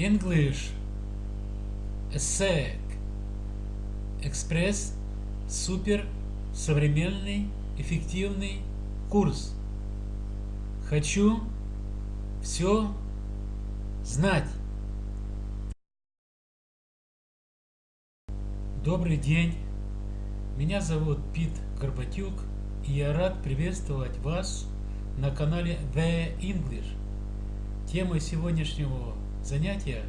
English ESSEC Экспресс Супер Современный Эффективный Курс Хочу все знать. Добрый день. Меня зовут Пит Горбатюк, и я рад приветствовать вас на канале The English. Темой сегодняшнего занятия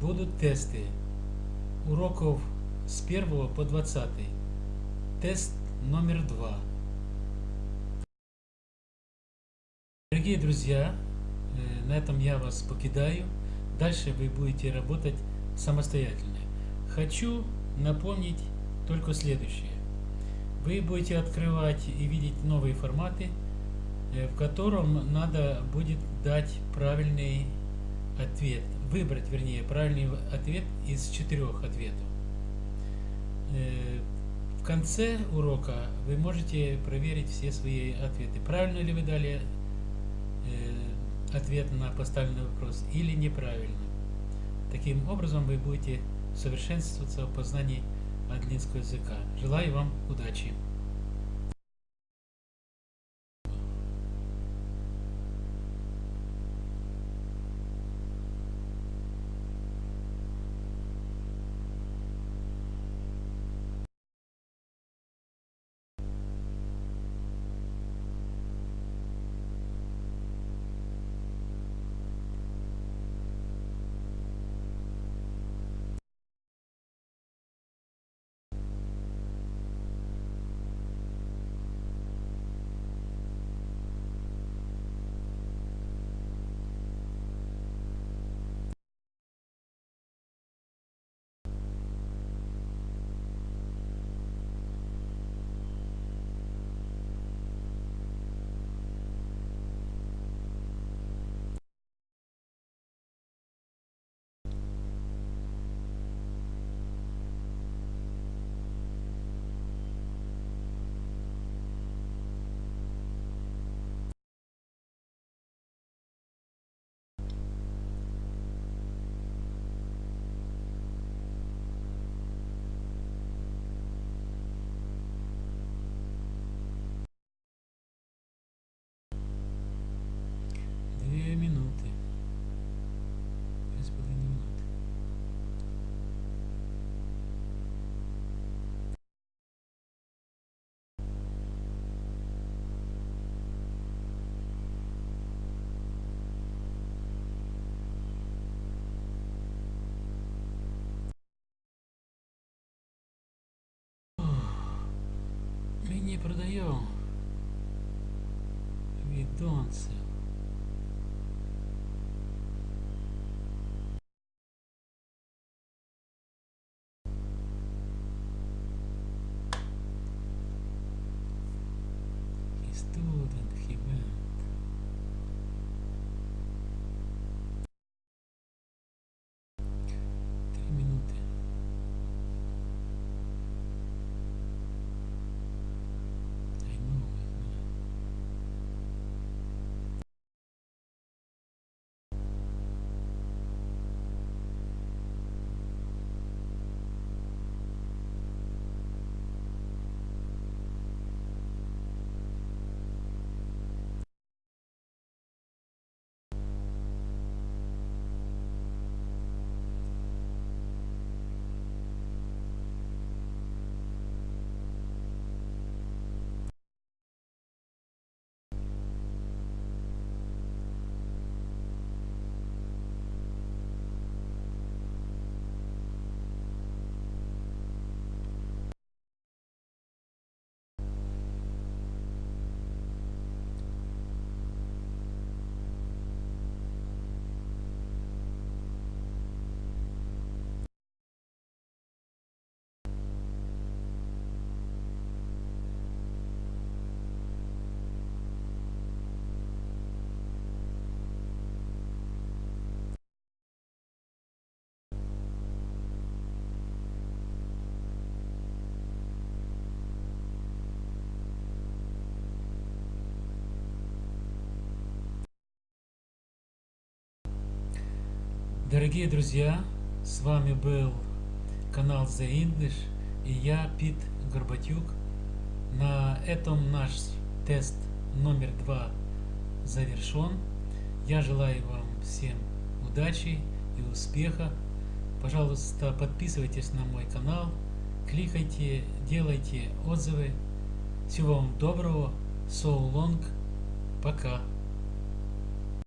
будут тесты уроков с 1 по 20. Тест номер 2. Дорогие друзья, э, на этом я вас покидаю. Дальше вы будете работать самостоятельно. Хочу напомнить только следующее. Вы будете открывать и видеть новые форматы, э, в котором надо будет дать правильный ответ, выбрать, вернее, правильный ответ из четырех ответов. Э, в конце урока вы можете проверить все свои ответы. Правильно ли вы дали э, ответ на поставленный вопрос или неправильно. Таким образом вы будете совершенствоваться в познании английского языка. Желаю вам удачи! Не продаем. We don't Дорогие друзья, с вами был канал The English и я, Пит Горбатюк. На этом наш тест номер два завершен. Я желаю вам всем удачи и успеха. Пожалуйста, подписывайтесь на мой канал, кликайте, делайте отзывы. Всего вам доброго. So long. Пока.